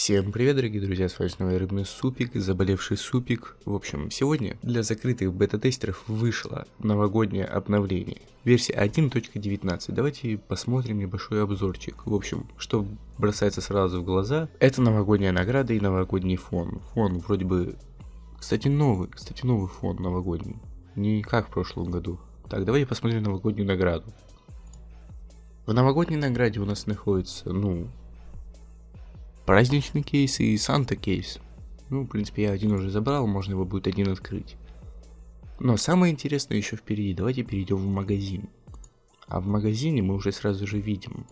Всем привет, дорогие друзья, с вами снова Рыбный Супик, Заболевший Супик. В общем, сегодня для закрытых бета-тестеров вышло новогоднее обновление. Версия 1.19. Давайте посмотрим небольшой обзорчик. В общем, что бросается сразу в глаза, это новогодняя награда и новогодний фон. Фон вроде бы, кстати, новый, кстати, новый фон новогодний. Не как в прошлом году. Так, давайте посмотрим новогоднюю награду. В новогодней награде у нас находится, ну, праздничный кейс и Санта кейс. Ну, в принципе, я один уже забрал, можно его будет один открыть. Но самое интересное еще впереди. Давайте перейдем в магазин. А в магазине мы уже сразу же видим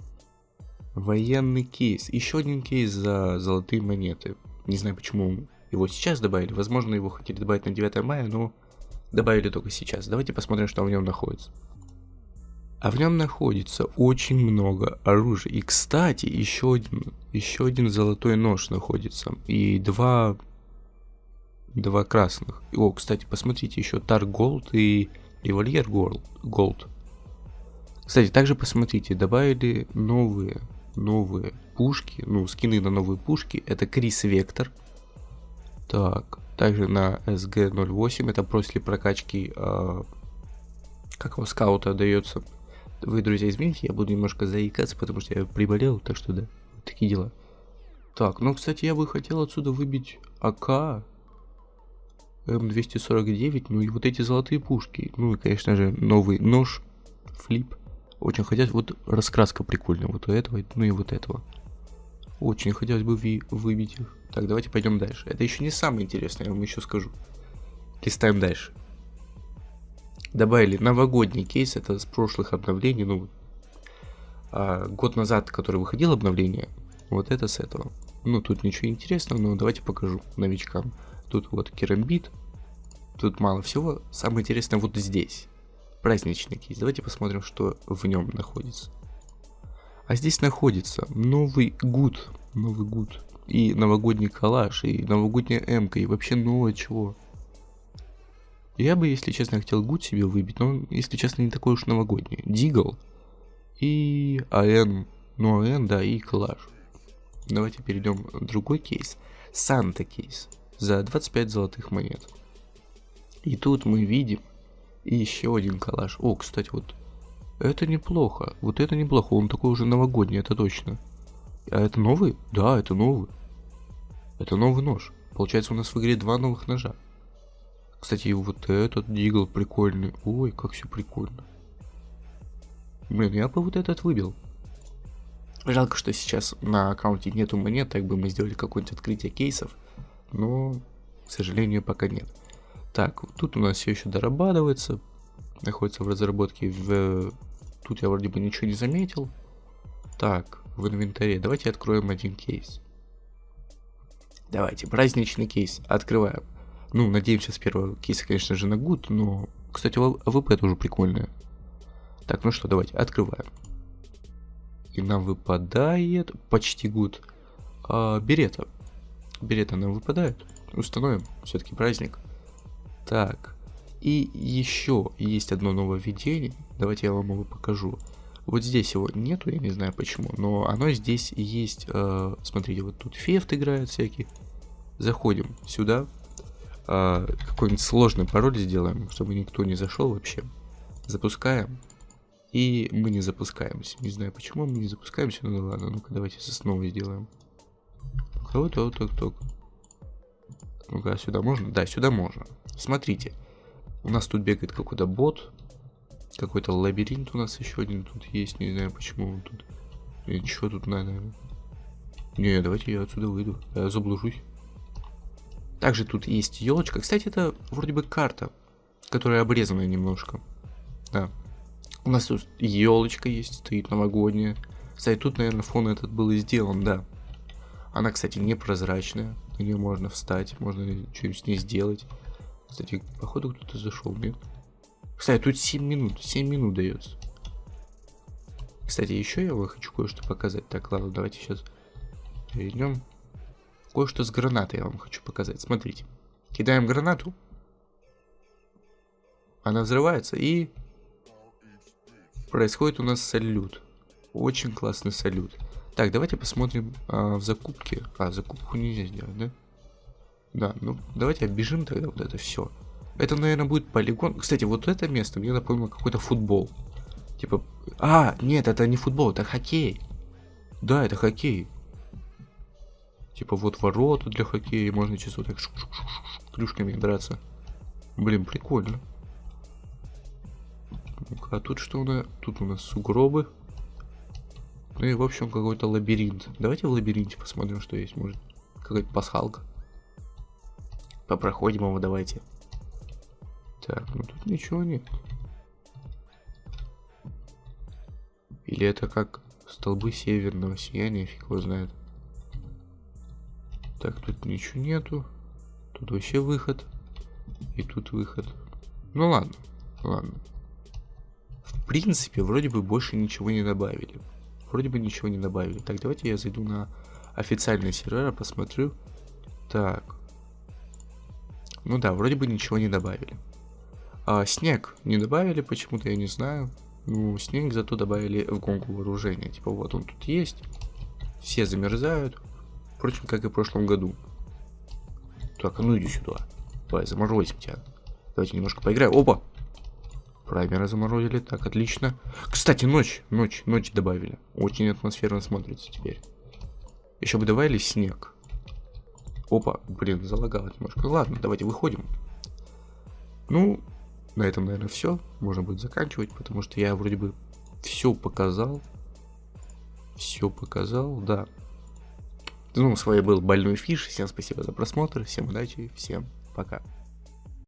военный кейс. Еще один кейс за золотые монеты. Не знаю, почему его сейчас добавили. Возможно, его хотели добавить на 9 мая, но добавили только сейчас. Давайте посмотрим, что в нем находится. А в нем находится очень много оружия. И, кстати, еще один, еще один золотой нож находится. И два, два красных. О, кстати, посмотрите, еще TAR Gold и Revolver Gold. Кстати, также посмотрите, добавили новые, новые пушки, ну, скины на новые пушки. Это Kriss Vector. Так, также на SG-08, это после прокачки, э, как его, скаута дается вы, друзья, извините, я буду немножко заикаться, потому что я приболел, так что да, такие дела. Так, ну, кстати, я бы хотел отсюда выбить АК, М249, ну и вот эти золотые пушки. Ну и, конечно же, новый нож, флип. Очень хотелось, вот раскраска прикольная, вот у этого, ну и вот этого. Очень хотелось бы ви выбить их. Так, давайте пойдем дальше. Это еще не самое интересное, я вам еще скажу. Листаем дальше добавили новогодний кейс, это с прошлых обновлений, ну, а, год назад, который выходил обновление, вот это с этого. Ну, тут ничего интересного, но давайте покажу новичкам. Тут вот керамбит, тут мало всего. Самое интересное вот здесь. Праздничный кейс. Давайте посмотрим, что в нем находится. А здесь находится новый гуд, новый гуд, и новогодний коллаж, и новогодняя эмка, и вообще новое чего. Я бы, если честно, хотел гуд себе выбить, но, если честно, не такой уж новогодний. Дигл и АН, ну АН, да, и коллаж. Давайте перейдем в другой кейс. Санта кейс за 25 золотых монет. И тут мы видим еще один коллаж. О, кстати, вот это неплохо. Вот это неплохо. Он такой уже новогодний, это точно. А это новый? Да, это новый. Это новый нож. Получается, у нас в игре два новых ножа. Кстати, вот этот дигл прикольный. Ой, как все прикольно. Блин, я бы вот этот выбил. Жалко, что сейчас на аккаунте нету монет, так бы мы сделали какое-нибудь открытие кейсов. Но, к сожалению, пока нет. Так, тут у нас все еще дорабатывается. Находится в разработке. В... Тут я вроде бы ничего не заметил. Так, в инвентаре. Давайте откроем один кейс. Давайте, праздничный кейс. Открываем. Ну, надеемся с первого кейса, конечно же, на gut, но, кстати, АВП тоже прикольная. Так, ну что, давайте, открываем. И нам выпадает почти gut. А, берета. Берета нам выпадает. Установим, все-таки праздник. Так, и еще есть одно нововведение. Давайте я вам его покажу. Вот здесь его нету, я не знаю почему, но оно здесь есть. Э, смотрите, вот тут фефт играет всякий. Заходим сюда, э, какой-нибудь сложный пароль сделаем, чтобы никто не зашел вообще. Запускаем. И мы не запускаемся. Не знаю, почему мы не запускаемся, ну ладно, ну-ка давайте снова сделаем. Вот, вот, вот, вот. Ну-ка, сюда можно? Да, сюда можно. Смотрите. У нас тут бегает какой-то бот. Какой-то лабиринт у нас еще один тут есть. Не знаю, почему он тут. И что тут надо? Не, давайте я отсюда выйду. Я заблужусь. Также тут есть елочка. Кстати, это вроде бы карта, которая обрезанная немножко. Да. У нас тут елочка есть, стоит новогодняя. Кстати, тут, наверное, фон этот был и сделан, да. Она, кстати, непрозрачная. На нее можно встать, можно что-нибудь с ней сделать. Кстати, походу кто-то зашел, нет? Кстати, тут 7 минут, 7 минут дается. Кстати, еще я вам хочу кое-что показать. Так, ладно, давайте сейчас перейдем кое-что с гранатой я вам хочу показать. Смотрите. Кидаем гранату. Она взрывается и происходит у нас салют. Очень классный салют. Так, давайте посмотрим а, в закупке. А, закупку нельзя сделать, да? Да, ну давайте оббежим тогда вот это все. Это, наверное, будет полигон. Кстати, вот это место мне напомнило какой-то футбол. Типа... А, нет, это не футбол, это хоккей. Да, это хоккей. Типа вот ворота для хоккея, можно чисто так шук -шук -шук клюшками драться. Блин, прикольно. а тут что у нас? Тут у нас сугробы. Ну и, в общем, какой-то лабиринт. Давайте в лабиринте посмотрим, что есть. Может, какая-то пасхалка. Попроходим его, давайте. Так, ну тут ничего нет. Или это как столбы северного сияния, фиг его знает. Так, тут ничего нету. Тут вообще выход. И тут выход. Ну ладно, ладно. В принципе, вроде бы больше ничего не добавили вроде бы ничего не добавили. Так, давайте я зайду на официальный сервер, посмотрю. Так. Ну да, вроде бы ничего не добавили. А, снег не добавили почему-то, я не знаю. Ну, снег зато добавили в гонку вооружения. Типа вот он тут есть. Все замерзают. Впрочем, как и в прошлом году. Так, а ну иди сюда. Давай, заморозим тебя. Давайте немножко поиграем. Опа! Праймера заморозили, так, отлично. Кстати, ночь, ночь, ночь добавили. Очень атмосферно смотрится теперь. Еще бы добавили снег. Опа, блин, залагало немножко. Ладно, давайте выходим. Ну, на этом, наверное, все. Можно будет заканчивать, потому что я вроде бы все показал. Все показал, да. Ну, с вами был Больной Фиш. Всем спасибо за просмотр, всем удачи, всем пока.